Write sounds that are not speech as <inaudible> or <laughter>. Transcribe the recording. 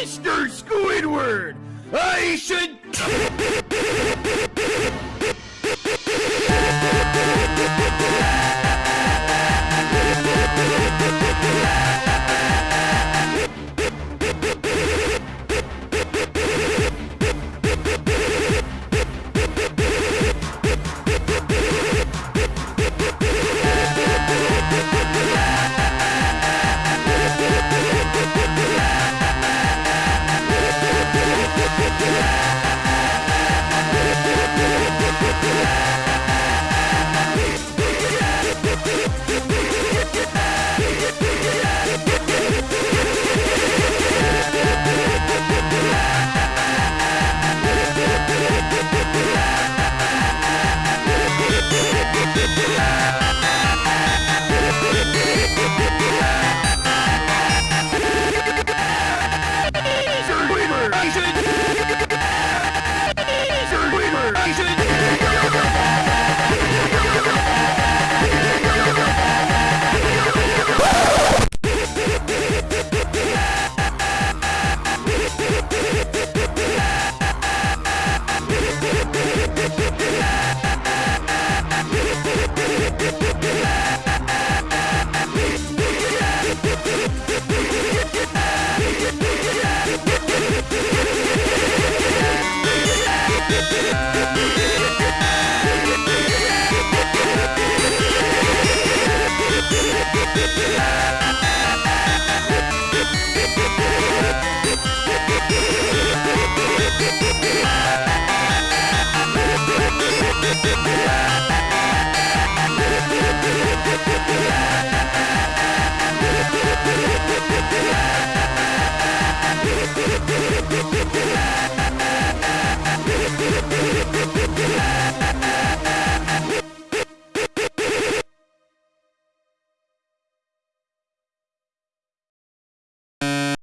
Mr. Squidward! I should... <laughs>